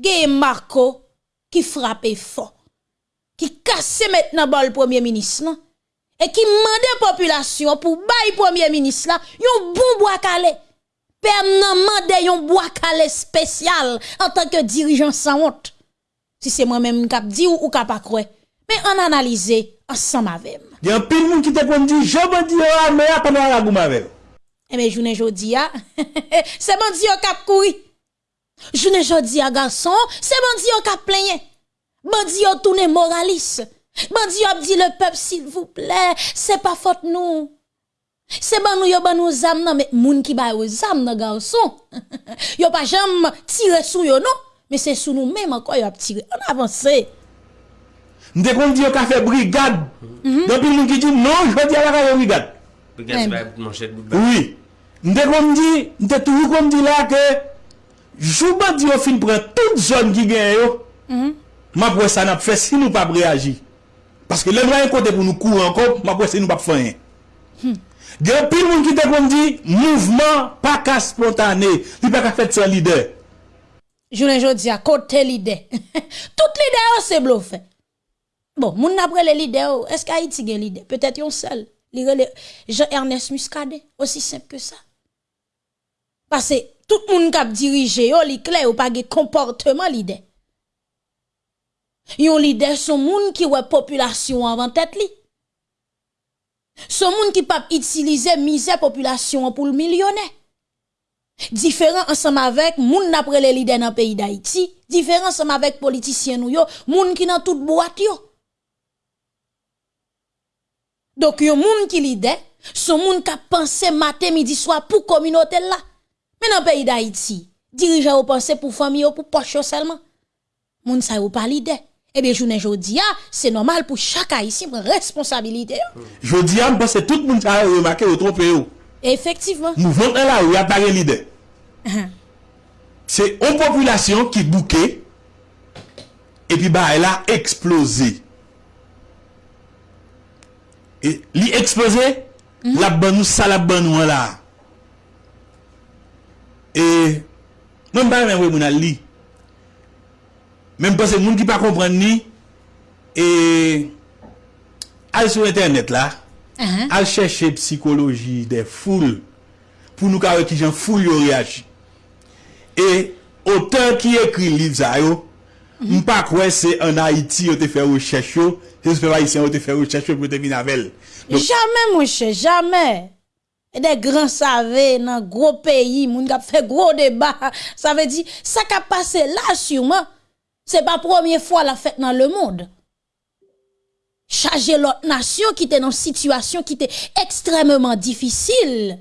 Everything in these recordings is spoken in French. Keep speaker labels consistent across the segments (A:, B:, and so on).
A: Gay Marco qui frappe fort, qui casse maintenant bol premier ministre et qui demande population pour bail premier ministre là, yon bon bois calé. Permanent de yon bois calé spécial en tant que dirigeant sans honte. Si c'est moi-même qui dit ou, ou qui pas croire. Mais on analyse ensemble avec.
B: Il y a un pile monde qui te dit, je me dis, ah, mais pas la gomme avec.
A: Eh bien, journée jodi a, c'est bandi yo kap kouri. Journée jodi a garçon, c'est bandi yo kap plaigné. Bandi yo tourné moraliste. Bandi yo dit le peuple s'il vous plaît, c'est pas faute nous. C'est ban nous yo ban nous zam nan mais moun qui ba yo zam nan garçon. yo pas jamais tiré sou yo non, mais c'est sous nous même encore yo a tiré. On avance.
B: M'te kon dit yo ka fait brigade. Depuis moun qui dit non, je dis à la brigade.
C: Brigade c'est pas manchette
B: Oui. M'te kon dit, m'te toujours comme dit là que Jou bandi yo fin pren tout zon ki gen yo, mm -hmm. ma pwè sa nap fè si nou pa preagi. Paske lè mwen yon kote pou nou kou ankon, ma pwè si nou pa fè yon. Hmm. Gen pil moun ki te kon di, mouvment pa ka spontane, li pa ka fèt se lider.
A: Jounen jodi a kote lider. tout lider yo se blo fè. Bon, moun apre le lider yo, eske Haiti gen lider? Petèt yon sel. Lire le Jean-Ernest Muscadet, osi semp ke sa. Pase, tout moun kap dirije yo li kle ou pa ge komporteman li de. Yon li de son moun ki wè populasyon avan tèt li. Son moun ki pap itilize mize populasyon pou l'milyonè. Diferent ansam avèk moun apre le lide nan peyi d'Haïti, diferent ansam avèk politisyen nou yo, moun ki nan tout boat yo. Dok yon moun ki lide, son moun ka panse matè midi swa pou kominote la. Men an peyi d'Haïti, dirija ou panse pou fami ou pou poche ou selman. Moun sa ou palide. Ebe eh jounen jodia, ah, se normal pou chaka isi mwen responsabilite yo.
B: Jodia mwen se tout moun sa ou remake ou trompe yo. Efektivman. Mouvment en la ou apare lide. Se ou populasyon ki bouke, epi ba el a eksplose. E, li eksplose, mm -hmm. la ban nou sa la ban nou an la. E, mwen ba mwen wè moun al li. Mwen mpase moun ki pa kompren ni, e, al sou internet la,
A: uh
B: -huh. al chèche psikoloji de foul, pou nou ka wè ki jan foul yo reagi. E, otan ki ekri liv zayo, mpa kwe se an Haiti yo te fè ou chèche yo, se se fè va isen yo te fè ou chèche yo pou te vin avèl.
A: Jamè mwen chè, jamè. E de gran save nan gro peyi, moun kap fe gro deba, sa ve di, sa kap pase la sûrement, se pa promye fwa la fèt nan le moun. Chaje lot nasyon ki te nan situasyon ki te ekstremement difisil.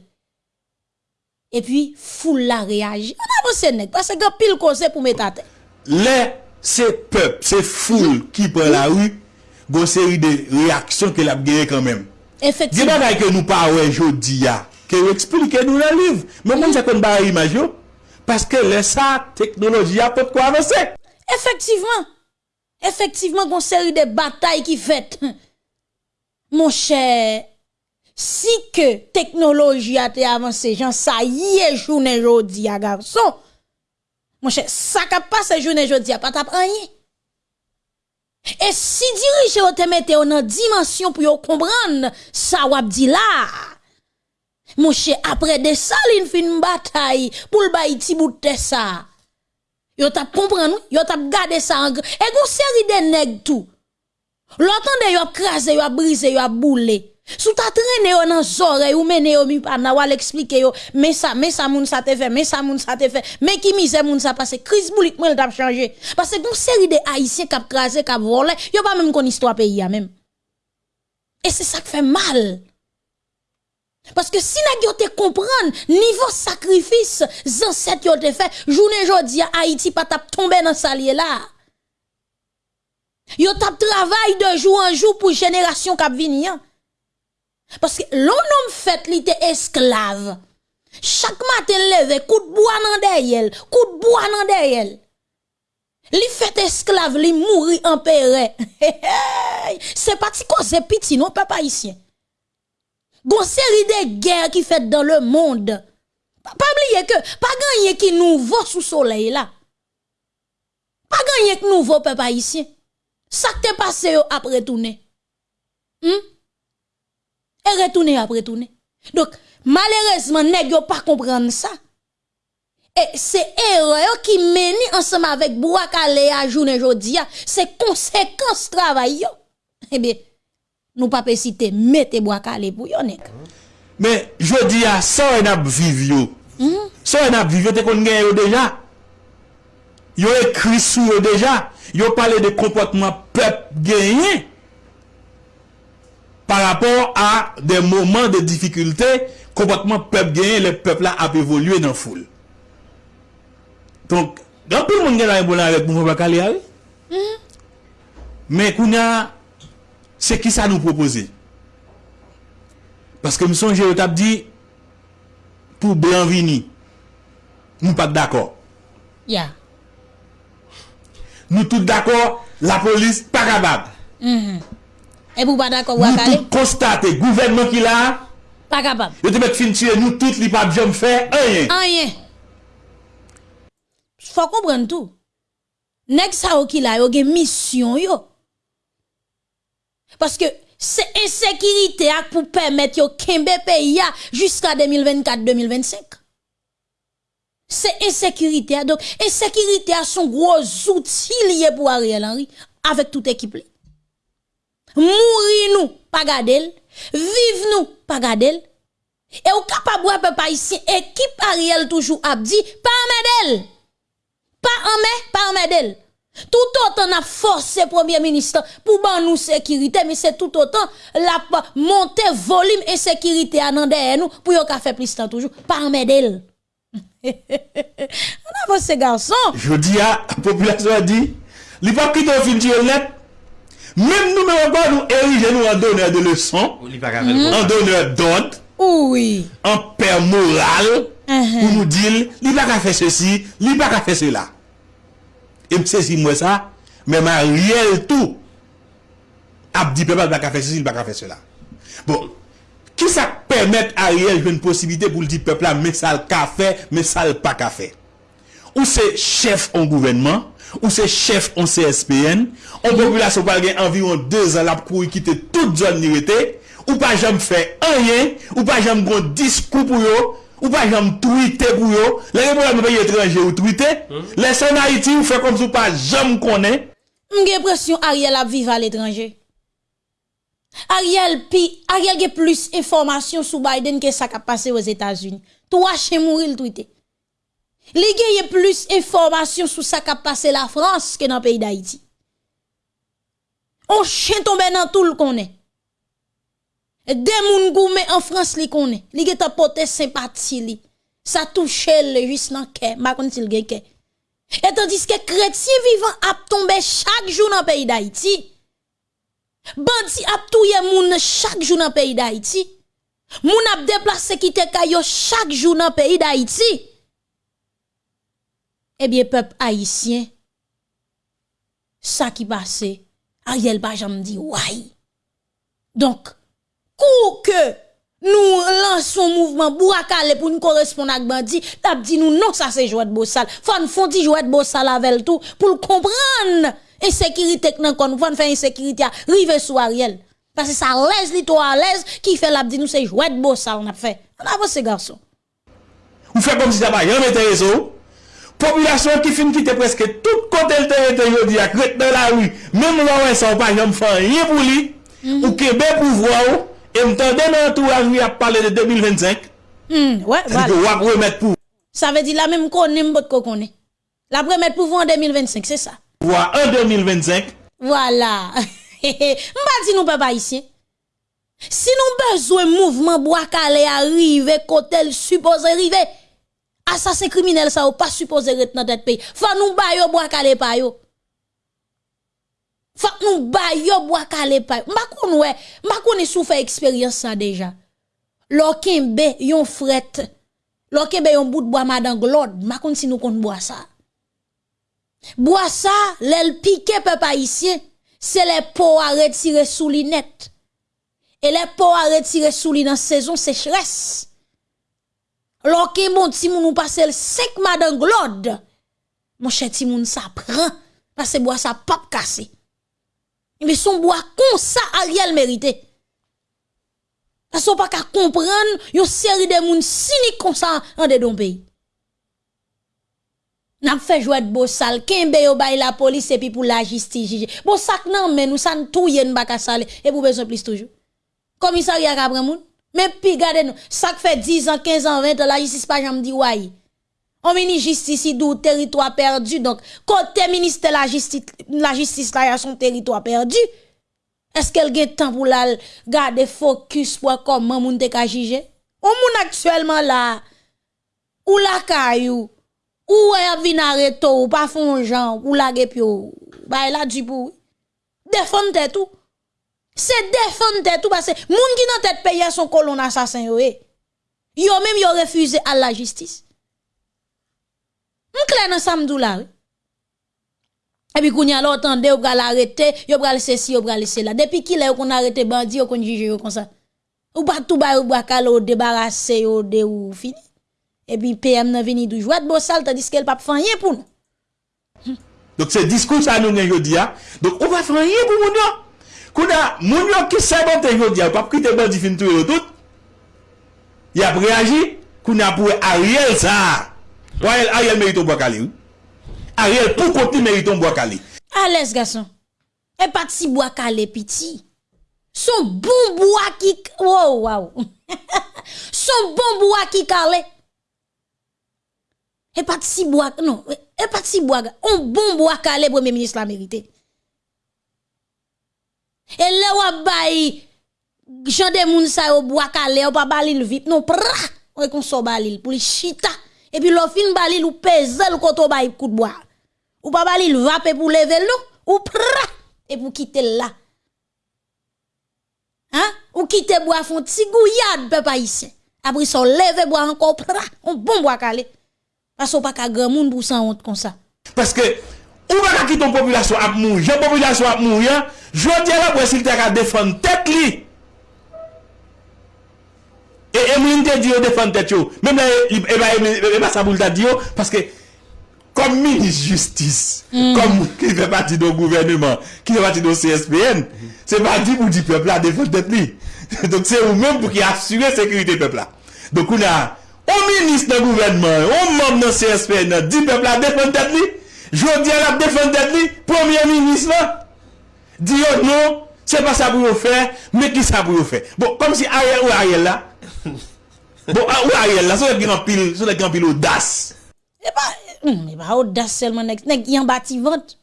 A: E pi, foule la reagi. An non, avose non, nek, pase gen pil kose pou metate.
B: Le, se pep, se foule ki pre la ru, gose yi de reaksyon ke la bgeye kanmem. Effectivement. Des
A: bagages
B: que nous parlons aujourd'hui, que vous expliquez nous dans le livre. Mais mm. on ne sait pas image, parce que là, ça, technologie a pas de quoi avancer.
A: Effectivement. Effectivement, qu'on série de batailles qui fait. Mon cher, si que technologie a été avancée, j'en ça y est, journée aujourd'hui, garçon. Mon cher, ça qui passe journée aujourd'hui, pas t'apprendre. Et si dirigeant te mette une dimension pour comprendre ça wap di là. Mon cher, après de ça, une fin bataille pour le bail bout de ça. Yo tap comprendre, yo tap gade ça en. Et gon série de nèg tout. L'entende yo krasé, yo brisé, yo boulé. Sou ta traîné yo nan zore ou mené yo mi pa na wal explique yo, mais ça, mais ça moun sa te fait, mais ça moun sa te fait, mais qui mise moun sa passe, crise boulik moun tap changé. Parce que gon série de haïtiens kap krasé, kap volé, yo pas même kon histoire pays ya même. Et c'est ça qui fait mal. Parce que si nèg yo te comprendre niveau sacrifice ancêtre yo te fait, journée jodi a Haïti pas tap tomber dans salier là. Yo tap travail de jour en jour pour génération k'ap vini hein. Parce que l'on homme fait li te esclave. Chaque matin levé, coup de bois nan derrière, coup de bois nan derrière. Li fait esclave, li mouri en péré. C'est pas ti cause petit non papa haïtien. Gon série de guerres qui fait dans le monde. Pas pas oublier que pas gagner qui nouveau sous soleil là. rien que nouveau peuple haïtien. Ça t'est passé yo après retourner. Hmm? Et retourner après retourner. Donc, malheureusement, nèg yo pas comprendre ça. Et c'est erreur qui mène ensemble avec Bouakale à journée jodi, c'est conséquence travail yo. Eh bien, nous pas citer mettez Bouakale pour yo nèg.
B: Mais je dis à ça on a vivre Ça on a vivre te kon gen yo déjà. Yo écrit sur yo déjà. Yo parlé de comportement peuple gagné à des moments de difficulté, comportement peuple gagné, le peuple là a évolué dans la foule. Donc, quand tout le monde est bon avec le mouvement Bakalé, mm-hmm. mais qu'on a, c'est qui ça nous proposer Parce que me songe, je dit, pour bien venir, nous pas d'accord.
A: Yeah.
B: Nous tous d'accord, la police pas capable. Mm -hmm.
A: Et vous pas d'accord
B: Nous
A: Bouakale?
B: tous constater gouvernement qui là,
A: Pas capable.
B: te met fin tuer nous tous li pas jamais faire rien.
A: Rien. Faut comprendre tout. Nèg sa ki la yo gen mission yo. Parce que c'est insécurité pour permettre yo kembe pays jusqu'à 2024-2025. C'est insécurité. Donc, insécurité a son gros outil lié pour Ariel Henry avec toute équipe. Mourir nous, pas gadel. Vive nous, pas. Et ou capable de peuple ici, équipe Ariel toujours a dit, pas en medel. Pas en mai, pas en medel. Tout autant a forcé premier ministre pour ban nous sécurité, mais c'est tout autant la pa- monter volume et sécurité à nan derrière nous pour yon ka fait plus temps toujours. Pas en medel. On a ces garçons.
B: Je dis à la population a dit, li net? Même nous, mais nous ériger nous en donneur de leçons, en donneur d'ordre,
A: oui.
B: en père moral,
A: uh-huh.
B: pour nous dire, il n'a pas faire ceci, il n'a pas faire cela. Et c'est moi ça, mais ma réel tout, a dit, peuple, il n'a pas faire ceci, il n'a pas faire cela. Bon, qui ça permet à Ariel une possibilité pour le dire peuple là, mais ça le café, mais ça le pas café. Ou c'est chef en gouvernement, ou se chef an CSPN, an populasyon pal gen anviron 2 an lap kou yi kite tout zon nirete, ou pa jam fè anyen, ou pa jam gon diskou pou yo, ou pa jam twite pou yo, le gen pou la mè paye etranje ou twite, mm. le sen Haiti ou fè kom sou pa jam konen.
A: Mge presyon Ariel ap vive al etranje. Ariel pi, Ariel ge plus informasyon sou Biden ke sa kap pase wos Etats-Unis. Tou wache mouri l twite. Li gen plus information sur ça qui a passé la France que dans le pays d'Haïti. On chien tombé dans tout le connaît. Des moun goumé en France li connaît. Li gen ta porter sympathie li. Ça touche le juste dans cœur, ma kon s'il gen cœur. Et tandis que chrétien vivant a tombé chaque jour dans le pays d'Haïti. Bandi ap touye moun chaque jour dans le pays d'Haïti. Moun ap déplacé quitte kayo chaque jour dans le pays d'Haïti. Eh bien, peuple haïtien, ça qui passe, Ariel pas jamais dit ouais. Donc, kou que nous lançons mouvement Bouakale pour nous correspondre avec bandi, t'a dit nous non ça c'est jouet de. Faut nous font di jouet de bossal avec tout pour le comprendre. Insécurité que nan kon faut faire insécurité à rive sur Ariel. Parce que ça l'aise li to à l'aise qui fait la dit nous c'est jouet de bossal on a fait. On a ces garçons.
B: ou fait comme si ça pas rien intéressé ou? Populasyon ki fin kite preske tout kote l terite yo di ak ret nan la wi, menm lò wè san pa jom fan yè pou li, mm -hmm. ou kebe pou vwa ou, e mtande nan entourage mi ap pale de 2025,
A: mm, ouais, voilà.
B: wap remet pou.
A: Sa ve di la menm konen mbot ko konen. La remet pou vwa an 2025, se sa.
B: Vwa an 2025.
A: Voilà. Mba di nou pe pa isye. Si nou bezwe mouvman bo akale arrive kote l suppose arrive, Assassin criminel ça ou pas supposé rester dans tête pays. Faut nous ba yo bois calé pa yo. Faut nous ba yo bois calé pa yo. M'a kon ouais, m'a kon souffert expérience ça déjà. Lokembe yon fret. Lokembe yon bout de bois madame Glode, m'a kon si nous kon bois ça. Bois ça, l'el piqué peuple haïtien, c'est les pots à retirer sous li net. Et les pots à retirer sous li dans saison sécheresse. Loke moun ti moun ou pasel sek madan glod. Mon chè ti moun sa pran. Pase bo a sa pap kase. Mbe son bo a kon sa a riel merite. Pase ou pa ka kompran yon seri de moun sinik kon sa an de don peyi. Nap fe jwet bo sal, kenbe yo bay la polis epi pou la jistijije. Bo sak nan men ou san tou yen baka sal e pou bezon plis toujou. Komisari ak apre moun. Men pi gade nou, sak fe 10 an, 15 an, 20 an, la jistis pa jam di waye. On mini jistisi dou teritwa perdu, donk kote minister la jistis la, justice, la ya son teritwa perdu, eske el gen tan pou la gade fokus pou akomman moun te ka jije? On moun aktuelman la, ou la kayou, ou e ap vin areto, ou pa fon jan, ou la gepyo, ba e la di pou, defon te tou. Se defan tèt ou basè. Moun ki nan tèt peye son kolon asasin yo e. Yo mèm yo refuze al la jistis. Mwen kle nan samdou la we. E pi koun ya lò tande yo bral arete, yo bral sesi, yo bral sela. Depi ki le yo kon arete bandi, yo kon jije yo kon sa. Ou batou ba yo bakal yo debarase yo de ou fini. et puis PM n'a venu du jouet bon sale tandis qu'elle pas faire rien pour nous. Hm.
B: Donc c'est discours ça nous dit Donc on va faire rien pour nous. Kouda moun yo qui sabote jodi a, pas quitter bandi fin tout tout. Il a réagi, kounya pour Ariel ça. Ariel Ariel mérite bois calé. Ariel, mériton bois calé.
A: À l'aise, garçon. Et pas si bois calé, petit. Son bon bois qui. Wow, wow. Son bon bois qui calé. Et si bois. Non, et pas si bois. Un bon bois calé, premier ministre la mérité. E le wap bayi, jande moun sa yo boakale, yo pa balil vip, non pra, ou e kon so balil pou li chita. E pi lo fin balil ou peze l koto bayi kout boa. Ou pa balil vape pou leve l nou, ou pra, e pou kite l la. Hein? Ou kite boa fon tigouyad pe pa isen. Apri son leve boa anko pra, on bon boakale. Paso pa ka gran moun pou san ont kon
B: sa. Paske, Ou baka ki ton populasyon ap moun, jen populasyon ap moun yan, jwant yal ap wesil te ka defan tet li. E Emeline te diyo defan tet yo, mem la e ba saboul ta diyo, paske kom minis justice, mm. kom ki fe pati do gouvernement, ki fe pati do CSPN, mm. se pati pou di pepla defan tet li. Donk se ou men pou ki apsure sekurite pepla. Donk ou na, ou minis nan gouvernement, ou mom nan CSPN, di pepla defan tet li, Jodi an ap defen det li, premier minis la, di yo nou, se pa sa pou yo fe, me ki sa pou yo fe. Bon, kom si Ariel ou Ariel la, bon, ou Ariel la, sou lek yon pil, sou lek yon
A: pil ou das. E pa, hmm, e pa ou das selman nek, nek yon bati vant.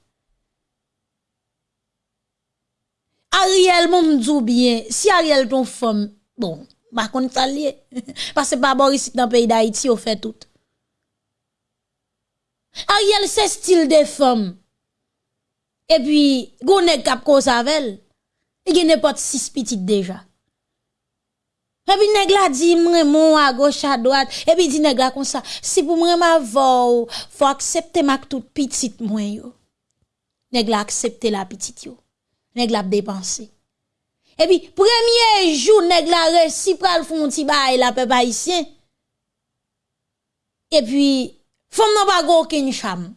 A: Ariel moun mdou bien, si Ariel ton fom, bon, bakon talye, pase pa Boris nan peyi da Haiti yo fe tout. Ariel se stil de fom. E pi, gounen kap kon savel, e genen pot 6 pitit deja. E pi neg la di mwen moun a goch a doat, e pi di neg la kon sa, si pou mwen ma vou, fwa aksepte mak tout pitit mwen yo. Neg la aksepte la pitit yo. Neg la depanse. E pi, premye jou neg la resipral foun ti ba e la pe pa isyen. E pi, femme n'a pas aucune cham.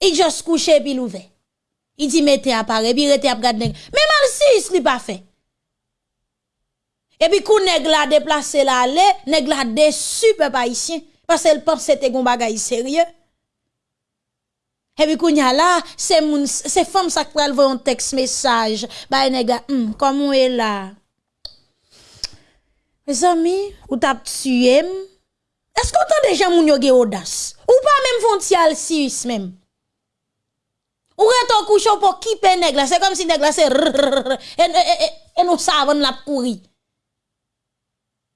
A: Il juste couché puis l'ouvert. Il dit mettez appareil, puis rete gade nèg. Mais mal si, il pas fait. Et puis, quand nèg la déplacé la allé, nèg la déçu peuple haïtien parce qu'elle pense que gon bagay sérieux. Et puis, quand a là, c'est moun, c'est femme ça qui voir un texte message. Bah, nèg, hum, comment est là? Mes amis, ou t'a tué? Est-ce qu'on entend déjà moun yo audace? Ou pas même frontial Suisse même? Ou reto couchon pour qui nèg là? C'est comme si nèg là c'est et, nous savons la pourri.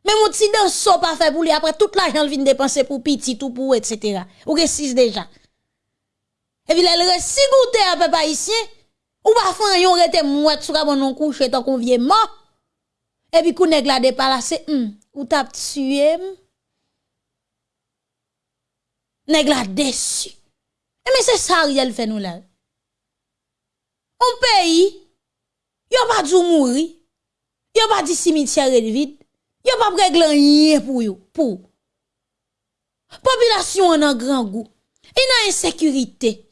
A: Mais mon petit dans pas fait pour lui après toute l'argent vient dépenser pour petit tout pour etc. Ou que six déjà. Et puis elle reste si goûté à papa ici ou pas faire yon rete mouette sur bon non couche tant qu'on vient mort. Et puis kou nèg la déplacé hum ou t'a tué. Nèg la déçu. Mais c'est ça Ariel fait nous là. On pays, yon pas dû mourir. Yon pas dit cimetière vide. Yo pas régler rien pour yo, pour. Population en grand goût. Il a insécurité.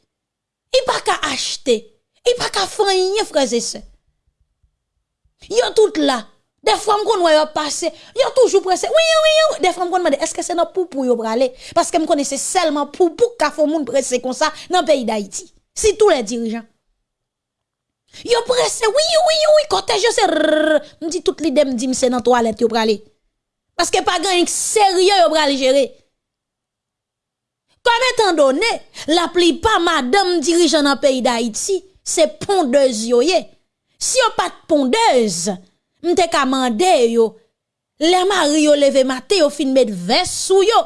A: il pas qu'à acheter, il pas qu'à faire rien, frères et sœurs. Yo tout là. Des fois, connais yo passé, yo toujours pressé. Oui, oui, oui. Des fois, je demande est-ce que c'est notre pour pour yo parce que me connais seulement pour pour qu'a font pressé comme ça dans le pays d'Haïti. Si tous les dirigeants Yo pressé, oui, oui, oui, côté je sais, me dit toute l'idée me dit c'est dans toilette yo braler. Parce que pas gagne sérieux yo braler gérer. Comme étant donné, la plupart madame dirigeant dans le pays d'Haïti, c'est pondeuse yo Si yo pas de pondeuse, m'te ka mande yo, les mari yo leve matin yo fin mettre veste sou yo.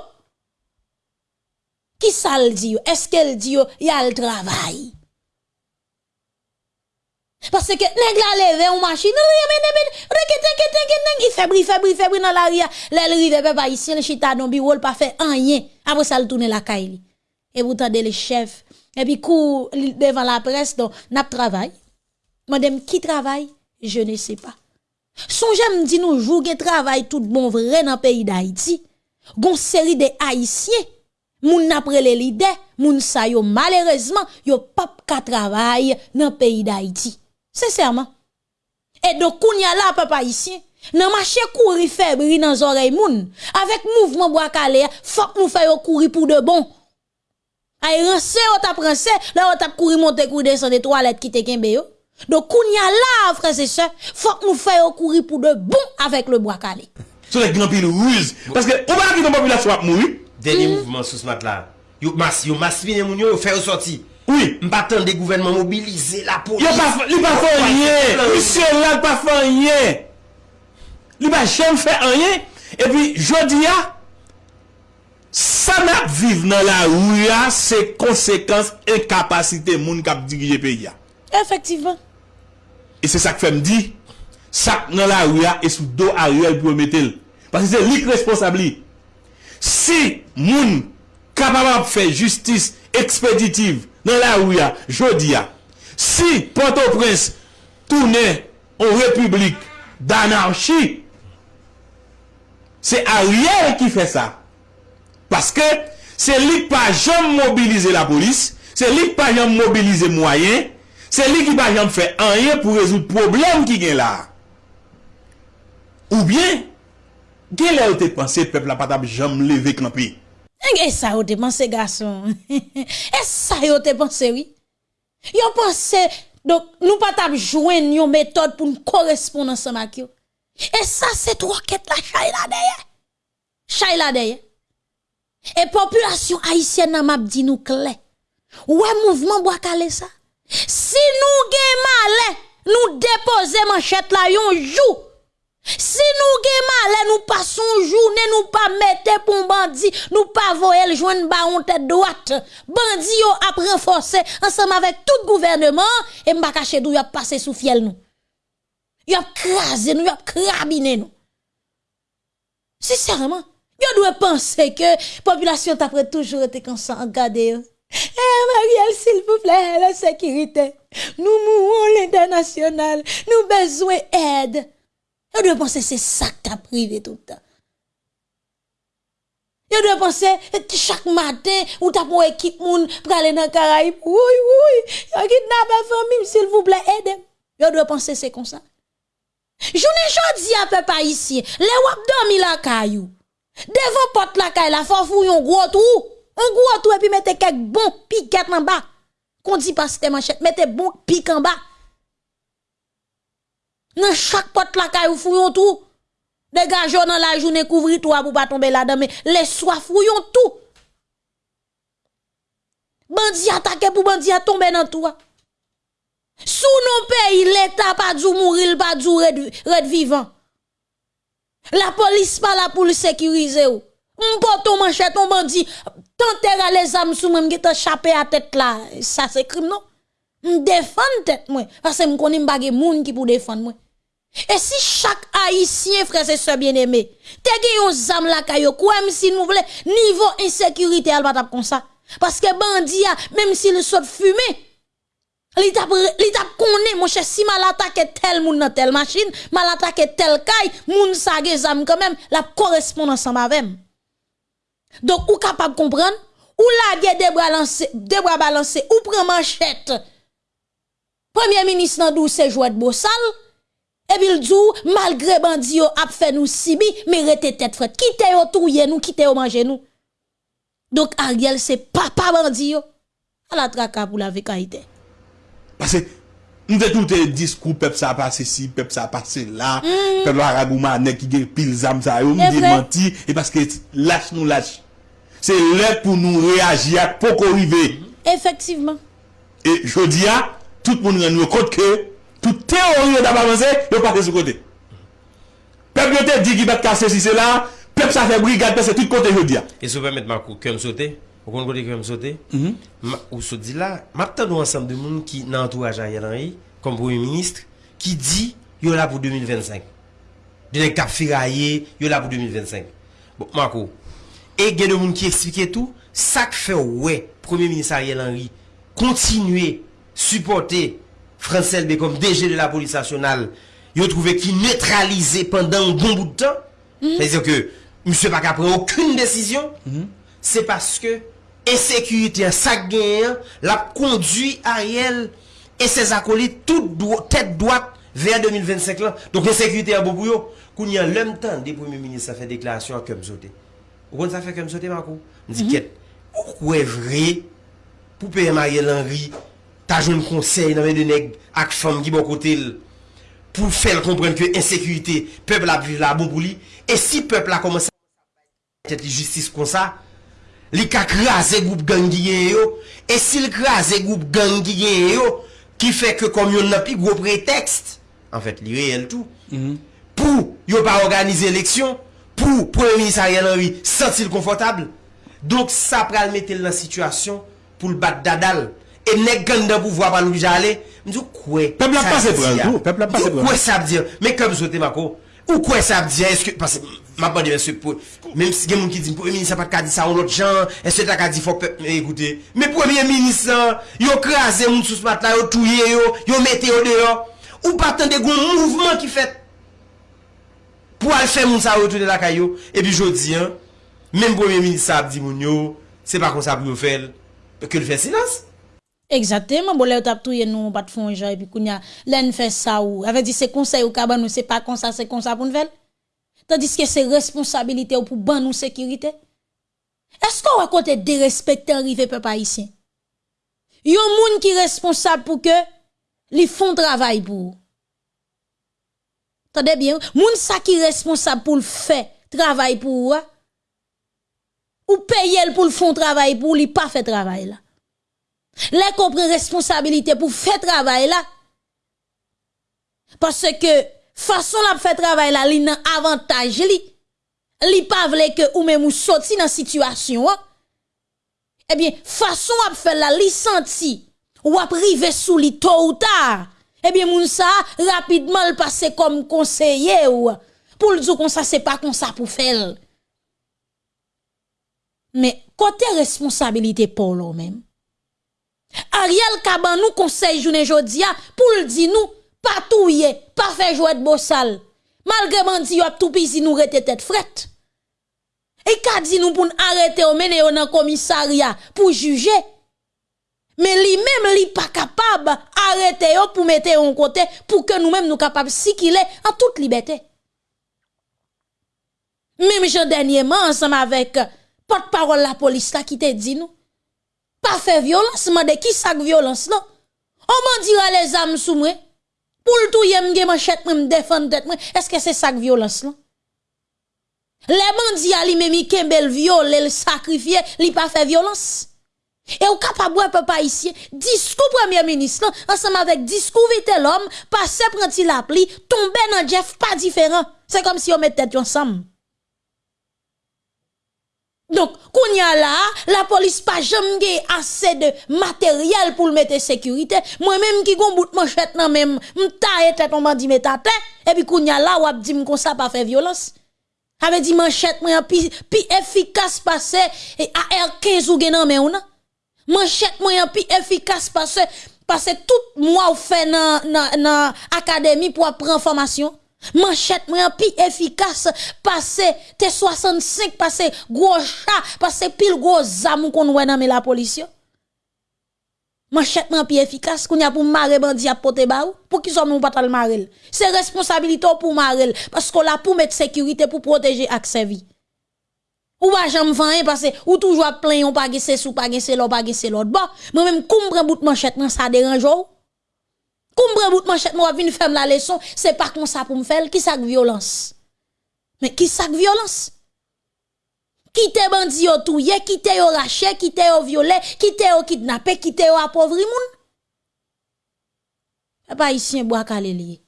A: Qui ça le dit yo? Est-ce qu'elle dit yo y a le travail? Parce que nèg la levé en machine, il fait bri, fait bri, fait bri dans la rive papa ici, le chita dans bureau, pas fait rien. Après ça, le tourne la caille. Et vous tendez les chefs. Et puis, coup, devant la presse, donc, n'a travail. Madame, qui travaille? Je ne sais pas. Sonje m di nou jou gen travay tout bon vre nan peyi d'Haïti. Gon seri de Haïtien, moun apre le lide, moun sa yo malerezman yo pap ka travay nan peyi d'Haïti. Sesèrman. E do koun ya la pep Haïtien, nan mache kouri febri nan zorey moun, avek mouvman boakale, fok mou fè yo kouri pou de bon. Ay rense yo tap rense, la yo tap kouri monte kouri de san de toalet ki te kenbe yo. Donc, qu'on y a là, frère et soeur, faut que nous fassions courir pour de bon avec le bois calé.
B: C'est les grand pile ruse. Parce que, on va dire que la population va mourir.
C: Dernier hmm. mouvement sur ce matin-là. Yo mas, yo mas fini moun yo, yo fait sortir.
B: Oui.
C: M'battant des gouvernements mobilisés, la police.
B: Yo pas, li pas fait rien. Monsieur là, pas fait rien. Li pas jamais fait rien. Et puis, je dis, Sa nap vive nan la ouya se konsekans e kapasite moun kap dirije
A: pe
B: ya. Efektivman. E se sak fèm di, sak nan la ouya e sou do a ouya pou metel. Pase se lik responsabli. Si moun kapabab fè justice ekspeditiv nan la ouya, jodi ya, si Port-au-Prince toune ou republik d'anarchi, se a ouya ki fè sa. Paske se lik pa jom mobilize la polis, se lik pa jom mobilize mwayen, Se li ki pa jam fè anye pou rezout problem ki gen la. Ou bien, gen la ou te panse pep la patab jam leve
A: klampi. E sa ou te panse gason. e sa ou te panse oui. Yo panse, dok, nou patab jwen yon metode pou nou korespondan sa mak yo. E sa se troket la chay la deye. Chay la deye. E populasyon haisyen nan map di nou kle. Ou e mouvman bo akale sa? Si nous gen malin nous déposer manchette là yon jour. Si nous gen malin nous passons journée nous pas mettre pour bandi nous pas voyer le joindre baron tête droite. Bandi yo a renforcer ensemble avec tout gouvernement et m'pa cacher d'où y a passé sous fiel nous. Y a crasé nous y a crabiné nous. Sincèrement yo doit penser que population t'a toujours été comme ça eh, Marielle, s'il vous plaît, la sécurité. Nous mourons l'international. Nous besoin d'aide. Yo doit penser c'est ça que t'as privé tout le temps. Yo doit penser chaque matin ou t'as pour équipe moun pour aller dans Caraïbes. Oui, oui, yo kidnappé famille, s'il vous plaît, aide. Yo doit penser c'est comme ça. Journée jodi à peu pas ici. Les wap dormi la caillou. Devant porte la caille la faut fouiller un gros trou. Un gros trou et puis mettez quelques bons piquettes en bas. Qu'on dit pas c'était manchette, mettez bon pique en bas. Dans chaque porte la caille ou fouillon tout. Dégagez dans la journée couvrir toi pour pas tomber là-dedans mais les soirs fouillons tout. Bandi attaqué pour bandi a tomber dans toi. Sous nos pays, l'État pas dû mourir, pas dû red vivant. La police pas là pour le sécuriser ou. On porte ton manchette, on bandit, tenter les âmes sous même qui t'a chapé à tête là. Ça c'est crime non? On défend tête moi parce que me connais pas moun qui pour défendre moi. Et si chaque haïtien frère et sœurs bien-aimés, te gen yon zam la kayo, quoi même si nous voulons niveau insécurité al pas comme ça. Parce que bandi même s'il saute fumé, Li tap, li tap koné, mon cher, si mal attaqué tel moun dans telle machine, mal attaqué tel kay, moun sa ge zam quand même, la correspond ensemble avec. Donc, ou capable comprendre, ou lage de bras de bras balancés, ou prend manchette. Premier ministre nan dou se jouet bossal, et puis il dit, malgré bandi yo ap fait nous sibi, mais rete tête fret. Quitte yo touye nous, quitte yo manger nous. Donc Ariel c'est papa bandi yo. À la traka pour la vekaïté.
B: Parce que Mwen te toute diskou pep sa pase si, pep sa pase la, mm. pep la ragouman ane ki gen pil zam sa yo, mwen de manti, e paske lache nou lache. Se lè pou nou reagi ak pou ko
A: rive.
B: Efektiveman. E jodi a, tout moun nan nou kote ke, tout teori yo daba manse, yo pate sou kote. Pep yo te di ki bet kase si se la, pep sa fe brigade pe se tout kote jodi a.
C: E sou pe met makou, kem sote? Ou kon kote kem sote, Ma- ou map tan nou ansam de moun ki nan entourage Ariel Henry, kom premier ministre, ki di yo la pou 2025. Dene kap firaye, yo la pou 2025. Bon, mako, e gen de moun ki eksplike tou, sak fe wè, premier ministre Ariel Henry, kontinue, supporte, Frans Selbe kom DG de la police nationale, yo trouve ki neutralize pendant un bon bout de temps, c'est-à-dire que monsieur pa ka pren aucune décision, c'est parce que insécurité sa gen la conduit Ariel et ses acolytes tout dro tête droite vers 2025 là. Donc insécurité en bobo yo, koun y a l'homme temps des premiers ministres ça fait déclaration comme sauté. Ou kon ça fait comme sauté Marco? Dit ket, ou kwe vrai? Pour payer Ariel Henry, ta joun conseil nan men de nèg ak femme qui bon côté pour faire comprendre que insécurité, peuple a vivre la bon pour lui. Et si peuple a commencé à tête justice comme ça, li ka krasé groupe gang yo. Et s'il krasé groupe gang yo qui fait que comme yon n'a plus gros prétexte en fait li réel tout mm -hmm. pour yo pas organiser élection pour premier ministre Ariel Henry sentir confortable donc ça pral mettre dans situation pour le battre dadal. Et nèg gang de pouvoir pas nous aller m'dis quoi
B: peuple a passé pour peuple a passé pour
C: quoi ça veut dire mais comme souhaité Marco ou quoi ça veut dire est-ce que parce Ma pas dit monsieur pour Même si quelqu'un qui dit Premier ministre n'a pas dit ça à l'autre gens, est-ce que tu as dit faut eh, écouter Mais Premier ministre, il a crasé mon sous matin, il a touillé, il a mis dehors. Ou pas tant de gros mouvement qui fait pour aller faire mon ça retourner la caillou. Et puis je dis, hein, même Premier ministre a dit mon c'est pas comme ça pour faire que le faire silence.
A: Exactement, bon, là, tap touye nous, pas de fond, et puis, kounya, l'en fait ça ou, avait dit, c'est conseil ou kaban, nous, c'est pas comme ça, c'est comme ça pour nous faire. Tandis que c'est responsabilité ou pour ban nous sécurité. Est-ce qu'on va côté dérespecter arrivé peuple haïtien? Yon moun qui responsable pour que, li font travail pour. Tendez bien, moun sa qui responsable pour le faire travail pour, ou, ou payer pour le font travail pour, li pas fait travail là. Les qu'on prend responsabilité pour faire travail là. Parce que façon la faire travail là, li nan avantage li. Li pas vle que ou même ou sorti dans situation. Eh bien, façon à faire la li senti ou à privé sous li tôt ou tard. Eh bien, moun sa rapidement le passer comme conseiller ou pour le dire comme ça c'est pas comme ça pour faire. Mais côté responsabilité pour l'homme même. Ariel Kaban nous conseil journée jodia pour le dire nous pas touyer, pas faire jouer de bossal. Malgré bandi yo ap tout pisi nous rete tête frette. Et ka dit nous pour arrêter ou mener dans commissariat pour juger? Mais lui même li pas capable arrêter pour mettre en côté pour que nous mêmes nous capables circuler en toute liberté. Même Jean dernièrement ensemble avec porte-parole la police là qui te dit nous pas faire violence, de qui ça violence là? On m'en dira les âmes sous moi. Pour tout yem ge manchette me défendre tête. Est-ce que c'est ça que violence là? Les bandits a li même kembel viol, le sacrifier, li pas fait violence. Et ou capable peuple haïtien, discours premier ministre ensemble avec discours vite l'homme, passer prenti la pli, tomber dans Jeff pas différent. C'est comme si on mettait tête ensemble. Donc, kounya là, la police pas jamais assez de matériel pour le mettre sécurité. Moi-même qui gon bout manchette nan même, m'taille tête on m'a dit mettre et puis kounya là, ou ap di m kon ça pas violence. Avait dit manchette moi pi, pi efficace passer et AR15 ou gen nan ou nan. Manchette moi pi efficace passer parce tout mois ou fait nan nan académie pour apprendre formation. Manchette moi pi efficace passer T65 passer gros chat passer pile gros zam qu'on wè dans la police. Manchette moi pi efficace qu'on y a pour marrer bandi à pote ba ou? Pour qui sommes nous pas tal marrer? C'est responsabilité pour marrer parce qu'on la pour mettre sécurité pour protéger accès vie. Ou pas jamais faire parce que ou toujours plein on pas c'est sous pas c'est l'autre pas c'est l'autre. Bon, moi même comprendre bout manchette ça dérange ou? Comprends bout manchette moi vinn faire la leçon, c'est pas comme ça pour me faire qui ça violence? Mais qui ça violence? Qui te bandi yo touye, qui te yo raché, qui te yo violé, qui te yo kidnappé, qui te yo appauvri moun? Pas ici un bois calé lié.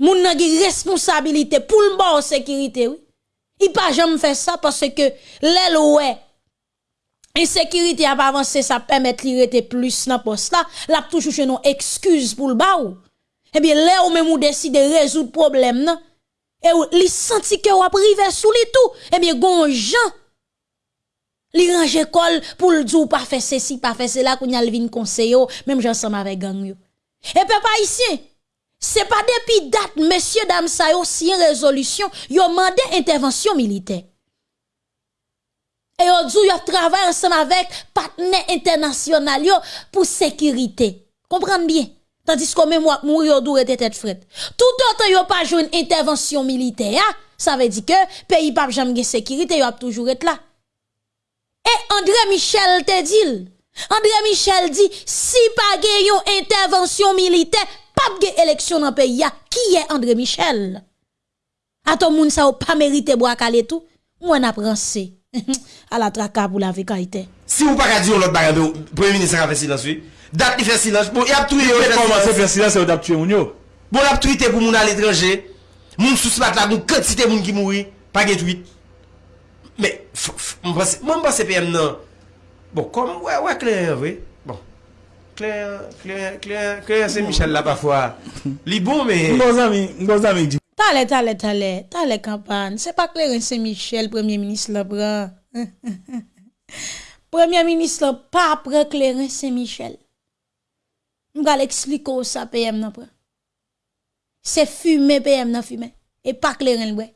A: Moun nan gi responsabilité pour le bon sécurité oui. Il pas jamais faire ça parce que l'aile Insekiriti ap avanse sa pemet li rete plus nan pos la, la ap toujou chenon ekskuz pou l ba ou. Eh ebyen le non? ou men mou deside rezout problem eh nan, e ou li santi ke ou ap rive sou li tou, ebyen gon jan. Li range kol pou l djou pa fe se si, pa fe se la, koun yal vin konseyo, menm jansam ave gang yo. Eh, e pe pa isyen, se pa depi dat, mesye dam sayo, si yon rezolusyon, yo mande intervensyon milite. E yo djou yo travay ansem avèk patne internasyonal yo pou sekirite. Kompran bien. Tandis kon mè mwak mwou yo dou rete tèt fred. Tout an tan yo pa joun intervensyon milite ya, sa ve di ke peyi pap jam gen sekirite yo ap toujou rete la. E André Michel te dil. André Michel di, si pa gen yon intervensyon milite, pap gen eleksyon nan peyi ya, ki ye André Michel? Ato moun sa ou pa merite bo akale tou, mwen ap ranse. à la traka pour la vécaïté.
C: Si vous pas dire l'autre bagarre, le Premier ministre a fait silence, oui. Date qui fait silence, bon, il a tué.
B: Il a commencé à faire silence, il a tué.
C: Bon, il a tweeté pour moun à l'étranger. Moun sous la table, quantité moun qui mourit, pas de tweet. Mais, moi, je pense PM, non. Bon, comme, ouais, ouais, clair, oui. Bon. Claire, Claire, Claire, Claire, c'est Michel là parfois. Il bon, mais.
B: Bon, ami, bon, ami,
A: Tale, tale, tale, tale kampan. Se pa Clarence Michel, premier ministre la pran. premier ministre la pa pran Clarence Michel. Mga l'ekspliko sa PM nan pran. Se fume PM nan fume. E pa Clarence le bran.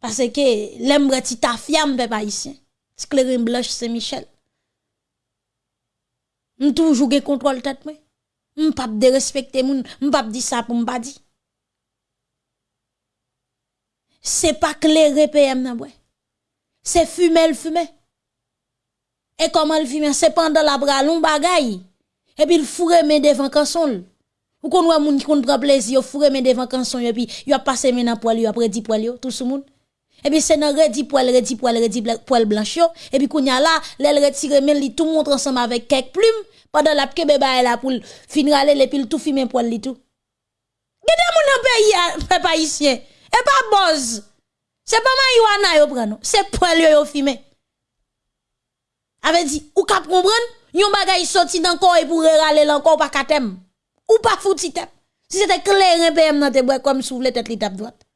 A: Pase ke lembre ti ta fiam pe pa isyen. Se Clarence blanche se Michel. M toujou ge kontrol tet mwen. Moi. M'pap de respecter moun, m'pap di ça pour m'pa di. C'est pas clair PM nan. C'est fumer le fumer. Et comment le fumer? C'est pendant la bras long bagay. Et puis il fourre men devant kanson. Ou kon wè moun qui prend plaisir, fourre men devant kanson et puis il a passé men nan poil, il a predi poil yo, tout ce monde. Et puis c'est nan redi poil, redi poil, redi poil blanche et puis kounya là, l'elle retire men li tout montre ensemble avec quelques plumes Pendant la kebe ba e la pour finir aller les pile tout fumer poil li tout. Gade mon en pays peuple haïtien et pas e boz. C'est pas marijuana yo prend c'est poil yo fumer. Avait dit ou cap comprendre yon bagay sorti dans corps et pour râler l'encore pas katem ou pas fouti tep. Si c'était clair un PM dans tes bras comme souvle tête li tape droite.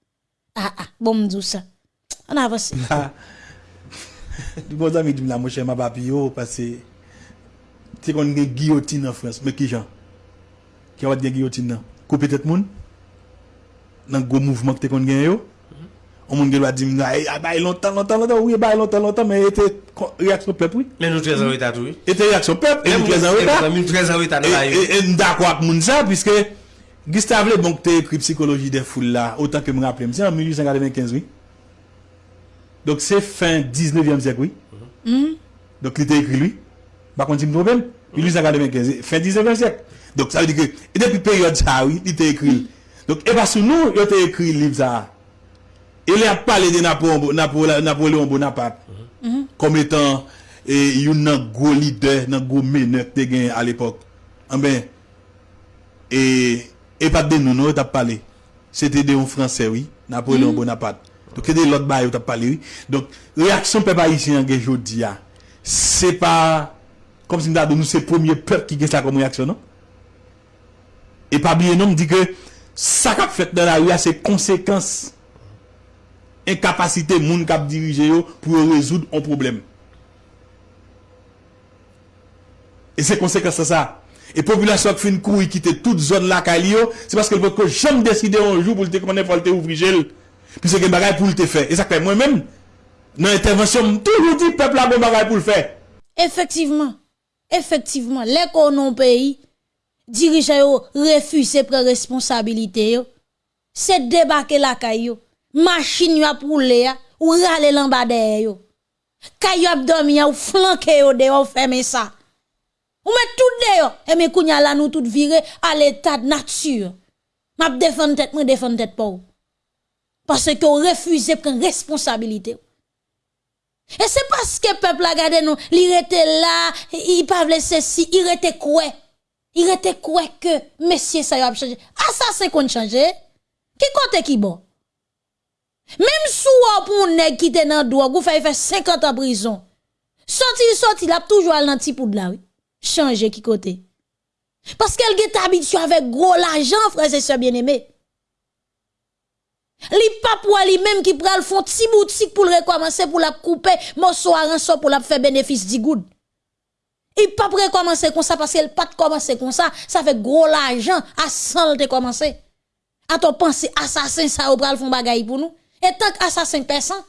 A: Ah ah, bon m'dou ça. On avance.
B: Di bon zami di mla mwen chè ma papi yo, pase ti kon gen guillotine en France, mais qui genre Qui a gen guillotine là Couper tête moun Dans gros mouvement que tu kon gen yo. On moun gen va dire bah eh, longtemps longtemps longtemps oui bah longtemps longtemps mais était réaction peuple oui.
C: Mais nous 13 ans retard oui.
B: Était réaction peuple, et nous 13 ans retard.
C: Nous 13 ans retard là.
B: Et d'accord avec moun ça puisque Gustave Le Bon te écrit psychologie des foules là autant que me rappeler c'est en 1895 oui. Donc c'est fin 19e siècle oui. Mm-hmm. Donc il était écrit lui. Bakon si mdobel, 1895, fin 19e siècle. Donc, ça veut dire que, depuis période ça, oui, il était écrit. Donc, et pas sous nous, il était écrit le livre ça. Il a parlé de Napoléon Bonaparte mm-hmm. Mm-hmm. comme étant un gros leader, un gros meneur qui gagné à l'époque. Ah et, et pas de nous, nous, il a parlé. C'était de un Français, oui, Napoléon mm-hmm. Bonaparte. Donc, c'est de l'autre bail, il a parlé, oui. Donc, réaction peuple haïtien, aujourd'hui, c'est pas Kom si mda do nou se premier pep ki gen sa kom reaksyon, non? E pa biye nou mdi ke sa kap fet nan la ou ya se konsekans enkapasite moun kap dirije yo pou yo rezoud an problem. E se konsekans sa sa. E populasyon ki fin kou yi kite tout zon la ka li yo, se paske l voko jom deside anjou pou l te komane pou l te ouvri jel, pi se gen bagay pou l te fe. E sakpe mwen men, nan intervensyon m toujou di pep la bon bagay pou l fe.
A: Efektiveman. Effectivement, les non pays dirigeants refusent prendre responsabilité C'est débarquer la caillou. Machine yo pour le ou rale l'embadé yo. Caillou abdomen ou flanqué yo de ou fermer ça. Ou met tout dehors. Et mes kounya la nous tout virer à l'état de nature. M'a défendre tête, moi défendre tête pas. Parce que refusez prendre responsabilité. Et c'est parce que le peuple a gardé nous, il était là, il pas ceci, il était quoi? Il était quoi que monsieur ça a changé? Assassin qu'on changé? Qui compte qui bon? Même sous pour nèg qui était dans droit, vous faites faire 50 ans prison. Sorti, sorti, il a toujours un petit pour de là, changer qui côté. Parce qu'elle est habituée avec gros l'argent, frères et sœurs bien-aimés. Li pas pour lui-même qui prend le fond petit boutique pour le recommencer pour la couper morceau à rançon pour la faire bénéfice du good. Il pas recommencer comme ça parce qu'elle pas commencer comme ça, ça fait gros l'argent à 100 de commencer. A ton penser assassin ça ou pral font bagaille pour nous. Et tant qu'assassin personne,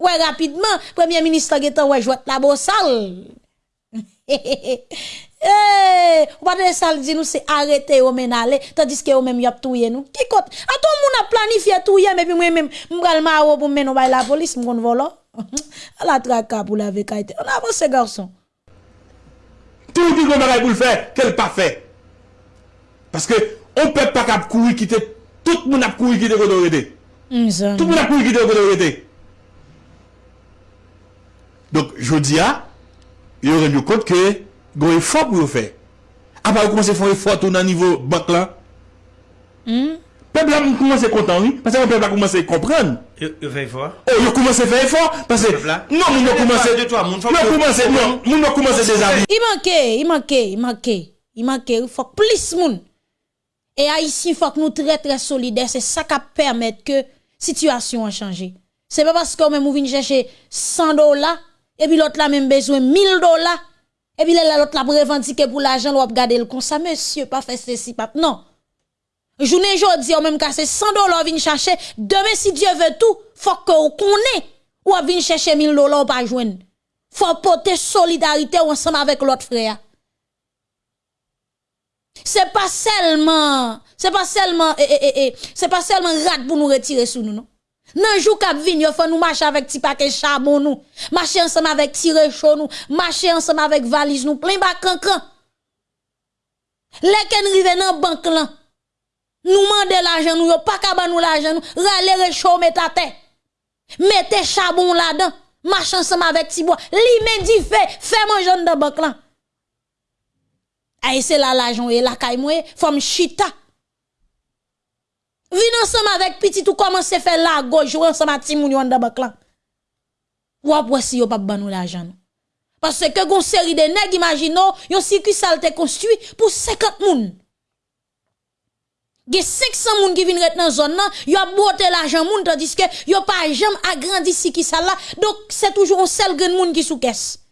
A: ouais rapidement, premier ministre qui ouais jouer la bossale. Eh, ou pas de sal dit nous c'est arrêter ou men aller tandis que ou même y a touyer nous. Qui compte A tout moun a planifié touyer mais puis moi même m'gal maro pour men la police m'gon volo. A la traka pour la vekaite. On avance garçon.
B: Tout dit qu'on bagay pour le faire, qu'elle pas fait. Parce que on peut pas cap courir quitter tout le monde a couru quitter Godorité. Mm, tout le monde a couru quitter Godorité. Donc je dis à il y aurait du compte que un effort pour le faire. Après, vous commencez à faire un effort au niveau banque là. Le peuple a commencé à content, oui, parce que le peuple a commencé à comprendre.
C: Il fait effort.
B: Oh, il a commencé à faire effort, parce que. Non, il a commencé. Il a commencé, non, il a commencé déjà.
A: Il manquait, il manquait, il manquait. Il manquait, il faut plus de monde. Et ici, il faut que nous très très solidaires. C'est ça qui permet que la situation a changé. C'est pas parce qu'on même vient chercher 100 dollars et puis l'autre là même besoin 1000 dollars et puis l'autre là pour revendiquer pour l'argent l'on garder le comme ça monsieur pas faire ceci pas non. Journée jodi on même casser 100 dollars vinn chercher. Demain si Dieu veut tout faut que vous connaît ou vinn chercher 1000 dollars pas joindre. Faut porter solidarité ensemble avec l'autre frère. C'est pas seulement c'est pas seulement eh, eh, eh, eh c'est pas seulement rat pour nous retirer sous nous non? Nan jou kap vin, yo faut nous marcher avec ti paquet charbon nous, marcher ensemble avec ti chaud nous, marcher ensemble avec valise nous, plein ba cancan. Les ken rive nan banque là. Nous mande l'argent nous, yo pas ka nous l'argent nous, rale réchaud met charbon là-dedans, marcher ensemble avec ti bois. Li men di fait, fait manger dans banque là. Aïe c'est là l'argent et la kay moi, faut chita. Vin ensemble avec petit ou commence à faire la gauche ou ensemble avec Timoun yon de bak Ou après si yo pas ban nous l'argent. Parce que gon série de nèg imagino yon circuit salte construit pour 50 moun. Ge 500 moun qui vinn ret dans zone nan, yo a boté l'argent moun tandis que yo pas jamais agrandi si qui là. Donc c'est toujours un seul grand moun qui sous caisse.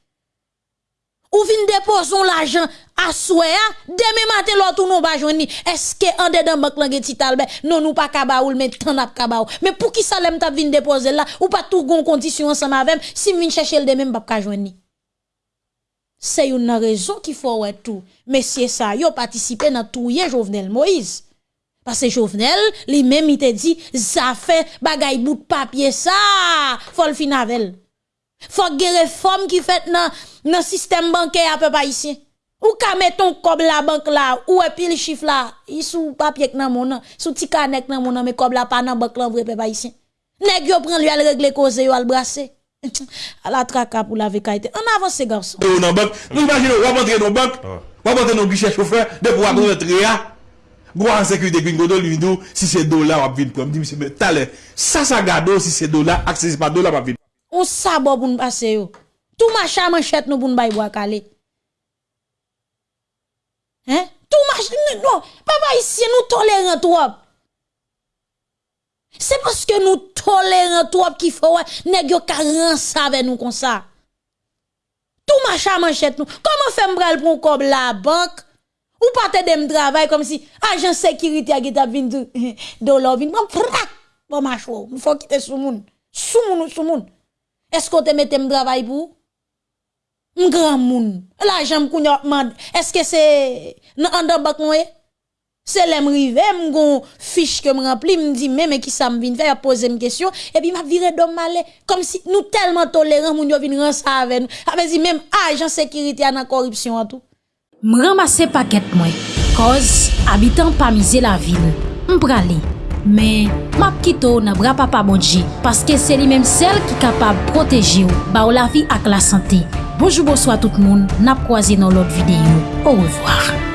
A: Ou vin déposer l'argent à souhait, demain matin l'autre nous pas joindre. Est-ce que en dedans banque là ti talbe non nous pas kabaoul mais tant n'a kabaou. Mais pour qui ça l'aime t'a vin déposer là? Ou pas tout gon condition ensemble avec si vin chercher le demain pas joindre. C'est une raison qu'il faut ouais tout. Messieurs ça yo participé dans tout Jovenel Moïse. Parce que Jovenel, lui-même, il te dit, ça fait bagay bout de papier, ça, faut le fin avec. Faut que réforme qui fait dans le système bancaire à peu pas ici. Ou ka mettre ton cob la banque là, ou et puis le chiffre là, il sous papier que nan mon sous ti canek nan mon mais cob la pas dans banque là vrai pas ici. Nèg yo prend lui al régler cause yo al brasser. à la traka pour la vekaité. On avance garçon.
B: Ou dans banque, nous imaginons on rentrer dans banque, on rentrer dans guichet chauffeur de pour rentrer là. Gros en sécurité gringo do lui si c'est dollar on vinn prendre. Dit monsieur mais talent, ça ça gado si c'est dollar, accès pas dollar pas vinn.
A: On sabo pour nous passer yo. Tout machin manchette nous pour nous bailler calé. Hein? Tout machin non, papa ici nous tolérant trop. C'est parce que nous tolérons trop qu'il faut nèg yo carence avec nous comme ça. Tout machin manchette nous. Comment faire m'bral pour comme la banque? Ou pas te dem travail comme si agent sécurité a gita vin de l'or vin bon frac bon macho, faut quitter sous moun. Sous moun sous moun. Esko te metem travay pou? M gran moun. La jem koun yo man. Eske se nan andan bak mwen? Se lè m rive, eh, m gon fiche ke m rempli, m di mè mè ki sa m vin fè, a pose m kesyon, epi m ap vire dom male, kom si nou telman toleran moun yo vin ran sa avè nou. A mè di mèm ajan sekiriti an an koripsyon an tou.
D: M ramase paket mwen, koz abitan pa mize la vil, m prale. men map kito nan bra papa bonji, paske se li menm sel ki kapab proteji ou, ba ou la vi ak la sante. Bojou bojou a tout moun, nap kwaze nan lot videyo. Ou revoar.